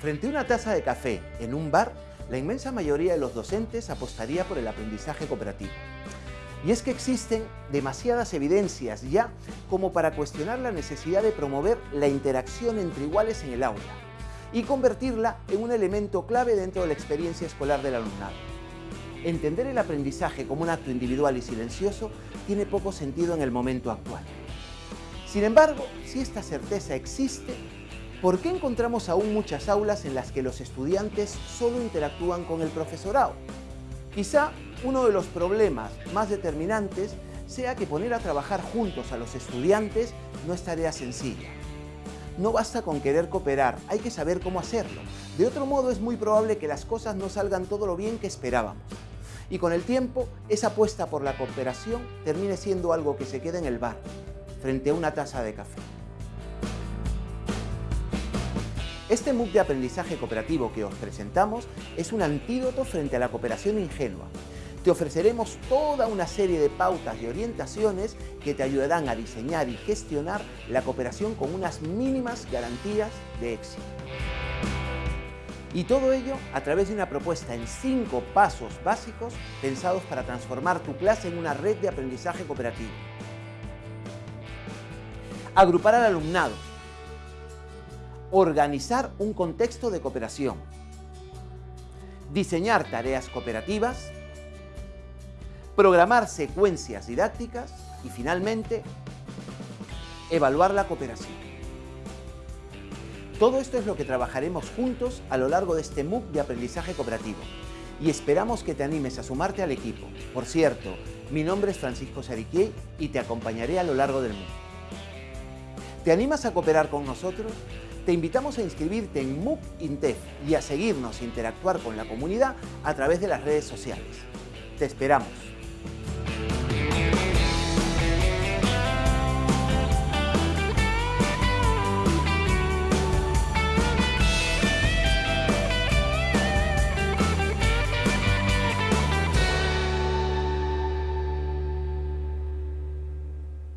Frente a una taza de café en un bar, la inmensa mayoría de los docentes apostaría por el aprendizaje cooperativo. Y es que existen demasiadas evidencias ya como para cuestionar la necesidad de promover la interacción entre iguales en el aula y convertirla en un elemento clave dentro de la experiencia escolar del alumnado. Entender el aprendizaje como un acto individual y silencioso tiene poco sentido en el momento actual. Sin embargo, si esta certeza existe, ¿por qué encontramos aún muchas aulas en las que los estudiantes solo interactúan con el profesorado? Quizá uno de los problemas más determinantes sea que poner a trabajar juntos a los estudiantes no es tarea sencilla. No basta con querer cooperar, hay que saber cómo hacerlo. De otro modo es muy probable que las cosas no salgan todo lo bien que esperábamos. Y con el tiempo, esa apuesta por la cooperación termine siendo algo que se queda en el bar, frente a una taza de café. Este MOOC de aprendizaje cooperativo que os presentamos es un antídoto frente a la cooperación ingenua. Te ofreceremos toda una serie de pautas y orientaciones que te ayudarán a diseñar y gestionar la cooperación con unas mínimas garantías de éxito. Y todo ello a través de una propuesta en cinco pasos básicos pensados para transformar tu clase en una red de aprendizaje cooperativo. Agrupar al alumnado. Organizar un contexto de cooperación. Diseñar tareas cooperativas. Programar secuencias didácticas. Y finalmente, evaluar la cooperación. Todo esto es lo que trabajaremos juntos a lo largo de este MOOC de aprendizaje cooperativo y esperamos que te animes a sumarte al equipo. Por cierto, mi nombre es Francisco Sariquiei y te acompañaré a lo largo del MOOC. ¿Te animas a cooperar con nosotros? Te invitamos a inscribirte en MOOC Intef y a seguirnos e interactuar con la comunidad a través de las redes sociales. ¡Te esperamos!